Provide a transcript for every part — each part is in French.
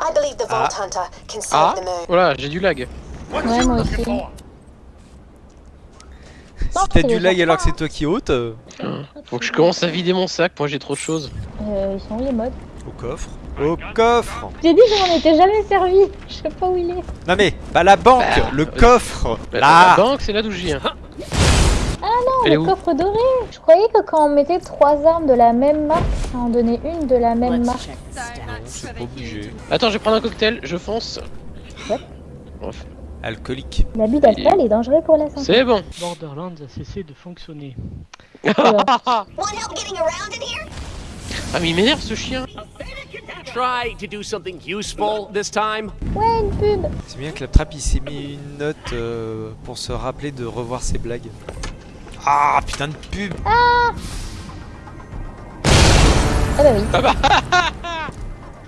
I believe the Vault Hunter can Ah, save the moon. voilà, j'ai du lag. Ouais, moi aussi. Si t'as du lag alors que c'est toi qui ôte, euh, Faut que je commence à vider mon sac, moi j'ai trop de choses. Euh, ils sont où les modes au coffre. Au coffre J'ai dit que je m'en étais jamais servi. Je sais pas où il est. Non mais, pas la banque, Bah, le euh, coffre Bah, Là La banque, c'est là d'où je viens. Ah non, Elle le coffre doré. Je croyais que quand on mettait trois armes de la même marque, ça en donnait une de la même marque. C'est pas obligé. Attends, je vais prendre un cocktail, je fonce. Bref. Alcoolique. L'abus d'alcool est dangereux pour la santé. C'est bon. Borderlands a cessé de fonctionner. ah Want help getting around in here? mais il m'énerve ce chien. Try to do something useful this time. Ouais, une pub. C'est bien que la trappe il s'est mis une note euh, pour se rappeler de revoir ses blagues. Ah putain de pub Ah bah oui,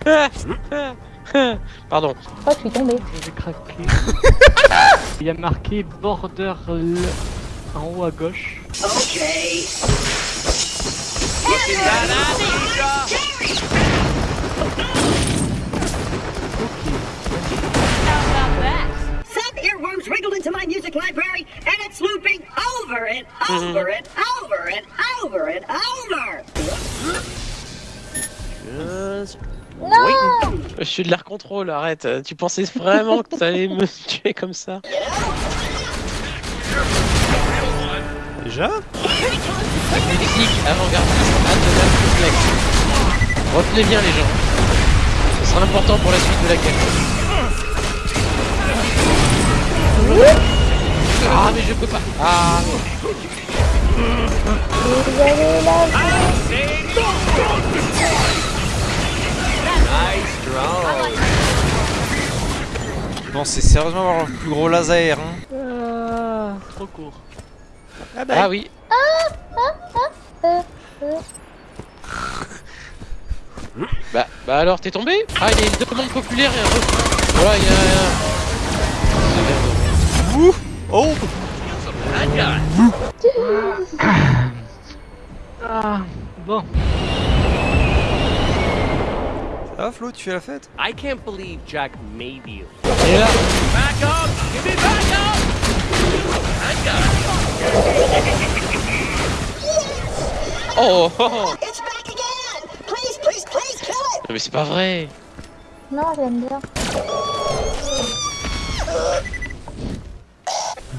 Pardon. que je suis tombée. Je vais craquer. Il y a marqué Border L- en haut à gauche. Okay. Some earworms wriggled into my music library, and it's looping over and over and over and over Je suis de l'air contrôle, arrête. Tu pensais vraiment que t'allais me tuer comme ça? Déjà? Musique avant-gardiste, Adonal complexe. Retenez bien les gens. Ce sera important pour la suite de la quête. Ah mais je peux pas. Ah. Vous Bon, c'est sérieusement avoir le plus gros laser, hein Ah, trop court. Ah oui. euh, euh. Bah, bah alors t'es tombé? Ah il y a une demande populaire et un refrain. Voilà il y a... Ouh Oh Ah, bon. Va Flo, tu fais la fête? I can't believe Jack made you. Et là, Back up! Give me back up! oh, oh, oh. It's back again! Please, please, please kill it! Mais c'est pas vrai Non, j'aime bien.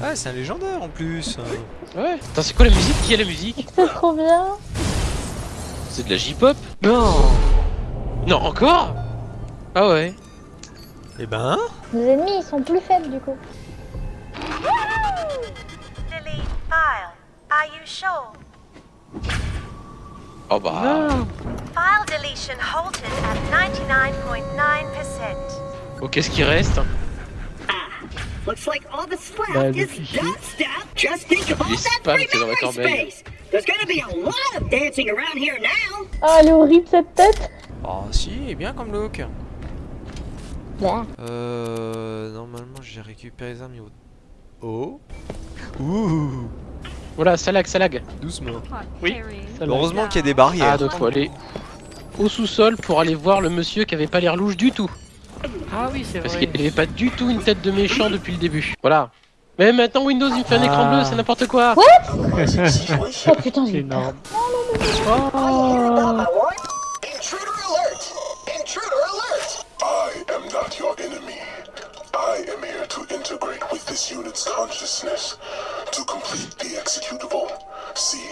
Ah, c'est un légendaire en plus Ouais. Attends c'est quoi la musique? Qui a la musique? C'est trop bien. C'est de la J-pop? Non Non encore? Ah ouais. Eh ben... Nos ennemis, ils sont plus faibles du coup. Oh bah... Non File deletion halted at 99.9%. Oh qu'est-ce qui reste? Looks like all that's Bah, left le is stuff. Just think of all that free memory space. There's gonna be a lot of dancing around here now. Oh, elle est horrible cette tête. Oh si, il est bien comme look Bah. Euh... Normalement j'ai récupéré les armes niveau... Oh Ouh Voilà, ça lag, ça lag. Doucement. Oui. ça Heureusement qu'il y a des Ah barrières. donc faut aller au sous-sol pour aller voir le monsieur qui avait pas l'air louche du tout. Ah oui, c'est Parce vrai. qu'il avait pas du tout une tête de méchant depuis le début. Voilà. Mais maintenant Windows il me fait un écran bleu, c'est n'importe quoi. Oh putain, C'est énorme. Integrate this unit's consciousness to complete the executable. See,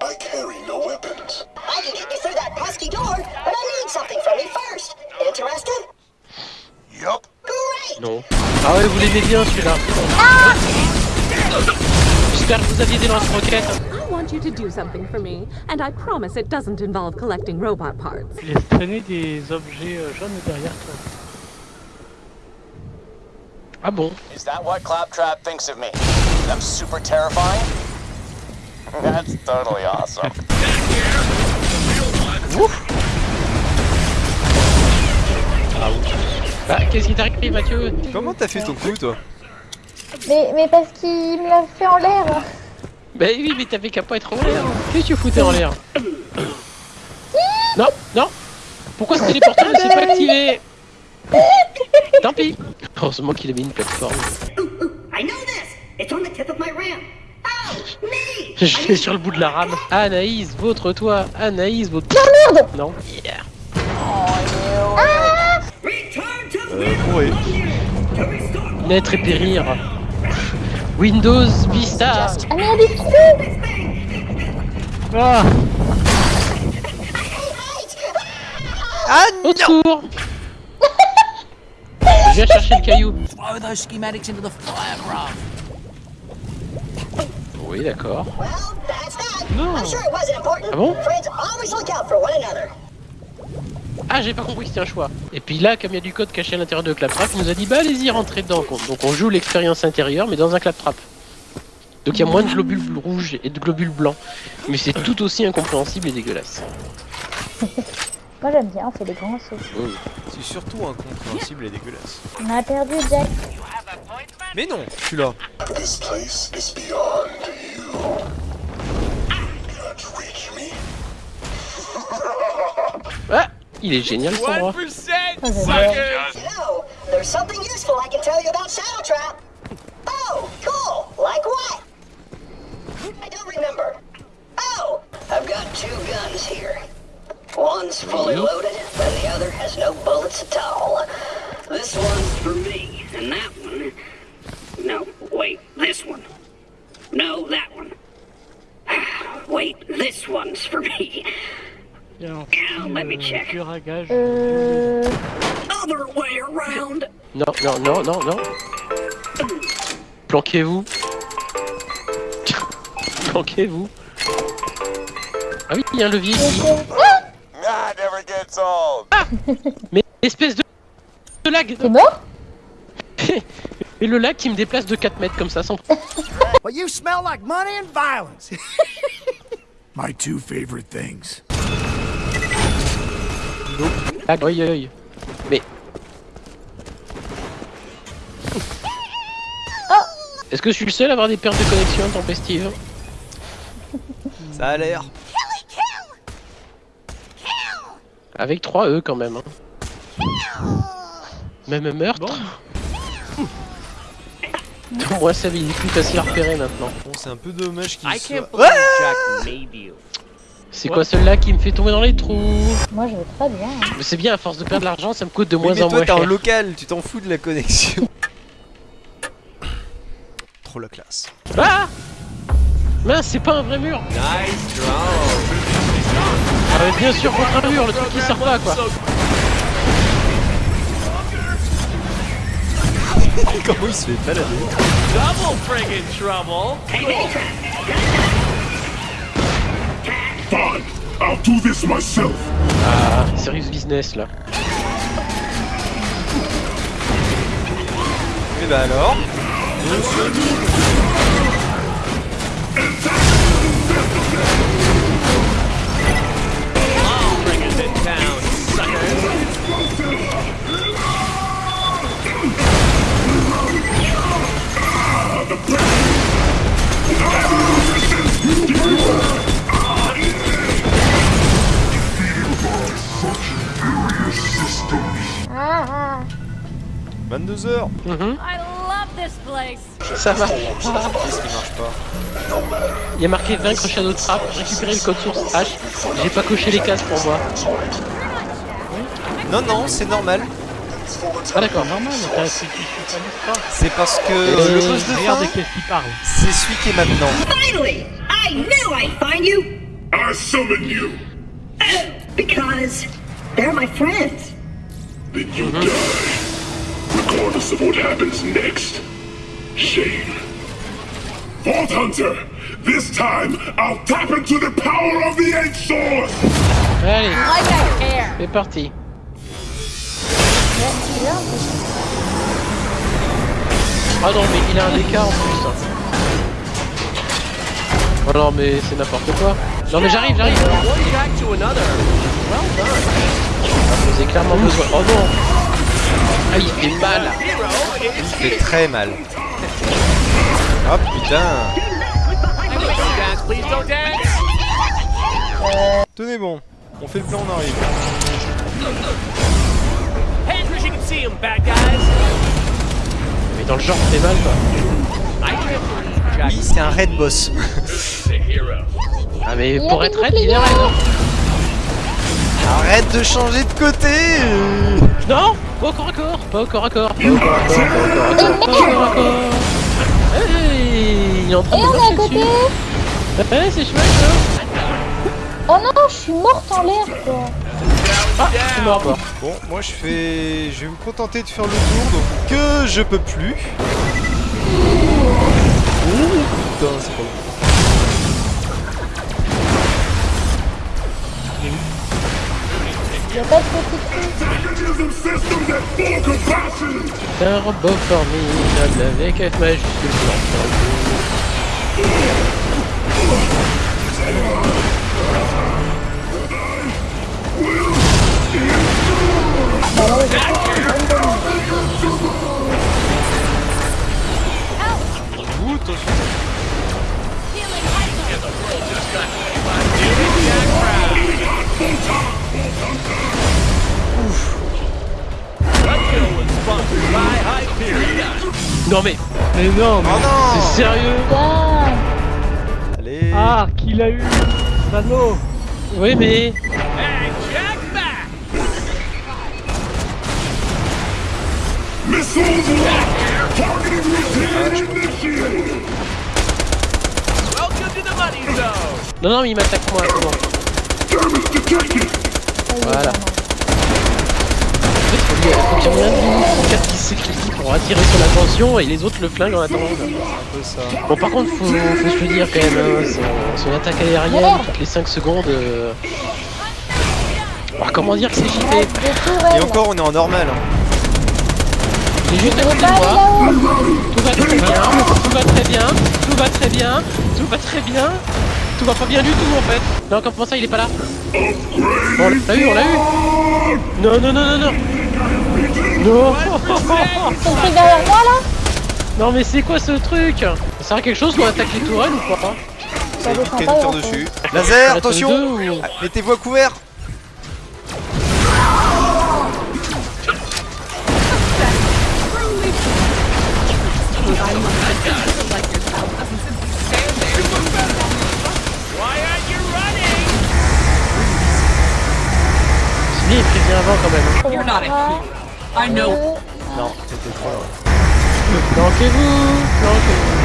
I carry no weapons. I can get you through that pesky door, but I need something from you first. Interested? Yup. Great! Non. Ah ouais, vous l'aimez bien celui-là. J'espère que vous aviez des lance-roquettes. I want you to do something for me, and I promise it doesn't involve collecting robot parts. Tu laisses traîner des objets euh, jaunes derrière toi. Ah bon Is that what Claptrap thinks of me? I'm super terrifying? That's totally awesome. Bah, qu'est-ce qui t'arrive Mathieu Comment t'as fait ton coup toi Mais, mais parce qu'il me l'a fait en l'air. Bah oui, mais t'avais qu'à pas être en l'air. Qu'est-ce que tu foutais en l'air Non, non Pourquoi ce téléporteur ne s'est pas activé Tant pis Heureusement qu'il a mis une plateforme. Oh! Je suis sur le bout de la rame. Anaïs, votre-toi Anaïs, votre... Oh merde Non. Yeah. Return to Euh, Naître et périr. Windows Vista. Ah mais il y a des trous Ah Ah Au secours Je viens chercher le caillou. Throw those schematics into the fire, bruv. Oui, d'accord. Well, that's that. No. I'm sure it wasn't important. Ah bon? Friends always look out for one another. Ah, j'ai pas compris que c'était un choix. Et puis là, comme il y a du code caché à l'intérieur de Claptrap, il nous a dit bah allez-y, rentrez dedans. Donc on joue l'expérience intérieure, mais dans un Claptrap. Donc il y a moins de globules rouges et de globules blancs. Mais c'est tout aussi incompréhensible et dégueulasse. Moi j'aime bien, on fait des grands sauts. Oh. C'est surtout incompréhensible et dégueulasse. On a perdu Jack. Mais non, je suis là. This place is beyond you. Can't reach me? Ah Il est génial. 1% Oh, j'adore. suckers! You know, there's something useful I can tell you about Shadow Trap. Oh, cool. Like what? I don't remember. Oh, I've got two guns here. One's fully loaded, and the other has no bullets at all. This one's for me, and that one. No, wait, this one. No, that one. Wait, this one's for me. Il y a un Now, let me petit, check. tueur à gage. Euh... Other way around. Non, non, non, non, non. Planquez-vous. Planquez-vous. Ah oui, il y a un levier ici. Mais espèce de, de lag T'es mort? Et le lag qui me déplace de 4 mètres comme ça sans... But you smell like money and violence. My two favorite things. lag. Oi, oi. Mais... Est-ce que je suis le seul à avoir des pertes de connexion tempestives Ça a l'air. Avec 3 E quand même. hein. Même meurtre Moi ça il est plus facile à repérer maintenant. Bon, c'est un peu dommage qu'il I soit... C'est quoi celle-là qui me fait tomber dans les trous Moi je vais très bien. hein. Mais c'est bien, à force de perdre de l'argent, ça me coûte de Oui, moins mais en toi moins t'es en local, tu t'en fous de la connexion. Trop la classe. Ah Mince, c'est pas un vrai mur Nice drone. Ah mais bien sûr contre un mur, le truc qui sert pas quoi Comment il se fait balader Double friggin' trouble. Fine, I'll do this myself. Ah, serious business là. Et bah alors 22h Mhm, I love this place. Ça va. Qu'est-ce qui marche pas Il y a marqué vaincre Shadow Trap, récupérer le code source H. J'ai pas coché les cases pour moi. Non, non, c'est normal. Ah d'accord. Normal. C'est parce que Euh, le boss de fin, c'est celui qui est maintenant. Finally! I knew I'd find you! I summon you. Oh, because they're my friends. Then you die. Regardless of what happens next. Shame. Vault Hunter! This time, I'll tap into the power of the Eight Swords! Allez, care. c'est parti. Ah non mais il a un écart en plus. hein. Oh non mais c'est n'importe quoi. Non mais j'arrive, j'arrive. To another. J'ai clairement besoin. Oh non Ah il fait mal Il fait très mal. Oh putain. Tenez bon, on fait le plan, on arrive. Guys. Dans le genre, c'est mal quoi. Oui, c'est un raid boss. Ah mais pour être raid, il est raid. Arrête de changer de côté Non Pas au corps à corps Pas au corps à corps Pas au corps à corps, pas au corps à corps, pas au corps à corps Hey Il est en train Et de on est à côté Ouais, c'est chouette ça Oh non, je suis morte en l'air quoi. Ah, je suis mort moi. Bon, moi je fais... Je vais me contenter de faire le tour, donc que je peux plus. Ouh, putain, c'est pas bon. Un robot formidable avec F majuscule. Non mais Mais non mais Oh non C'est sérieux. Allez Ah, qui l'a eu Sano Oui mais... Missiles locked! Targeting routine initiated! Welcome to the money zone. Non non mais il m'attaque moi, Voilà. ça marche. En fait, faut lui- faut qu'il y un de quatre qui s'éclipse pour attirer son attention et les autres le flinguent en attendant. un peu ça. Bon par contre faut, faut se le dire quand même, hein, son, son attaque aérienne toutes les 5 secondes... Euh... Alors, comment dire que c'est JP. Et encore, on est en normal. hein. Il est juste à côté de moi, là-haut. tout va très bien, tout va très bien, tout va très bien, tout va très bien, tout va pas bien du tout en fait. Non comment ça il est pas là? Bon, on l'a eu, on l'a eu Non non non non non Non C'est le truc derrière moi là Non mais c'est quoi ce truc Ça sert à quelque chose qu'on attaque les tourelles ou Ça descend ait pas dessus. Ça Laser, attention Ah, Mettez-vous à couvert bien, il prévient avant quand même. Hein. I know. Non, c'était trop loin. Planquez-vous Planquez-vous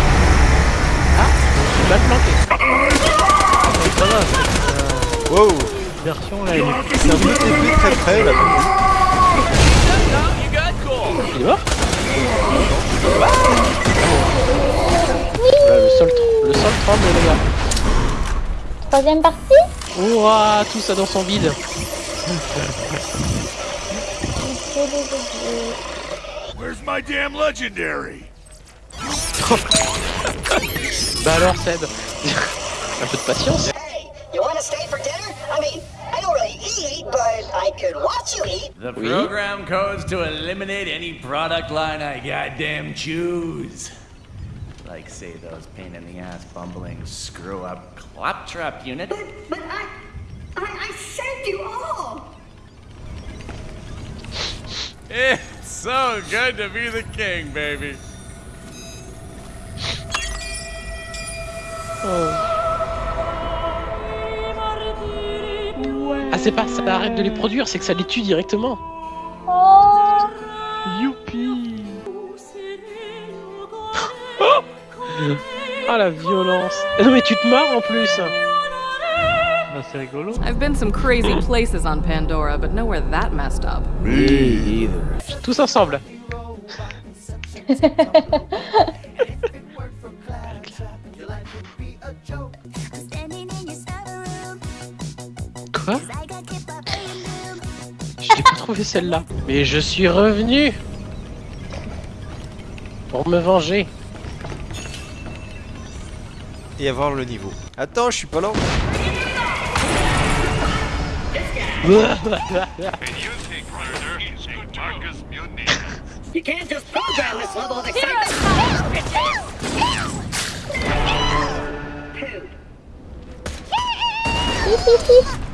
Ah Je suis mal planqué. Ça va. Wow Version là, elle est C'est un très près là. Il est mort Voilà, le sol, le sol tremble les gars. Troisième partie? Ouah, tout ça dans son vide. Where's my damn legendary? Bah alors Seb, un peu de patience. Hey, you want to stay for dinner? I mean, I don't really eat, but I could watch you eat. The Oui. program codes to eliminate any product line I goddamn choose. Like, say, those pain in the ass bumbling screw up claptrap unit. But I, I, I saved you all. It's so good to be the king, baby. Ah c'est pas ça arrête de les produire, c'est que ça les tue directement. Oh Youpi Ah la violence. Ah Non mais tu te marres en plus. C'est rigolo. I've been some crazy places on Pandora, but nowhere that messed up. Tous ensemble. Quoi? Je l'ai pas trouvé celle-là. Mais je suis revenu pour me venger. Et avoir le niveau. Attends, je suis pas là. You can't just program this level of excitement. Poop.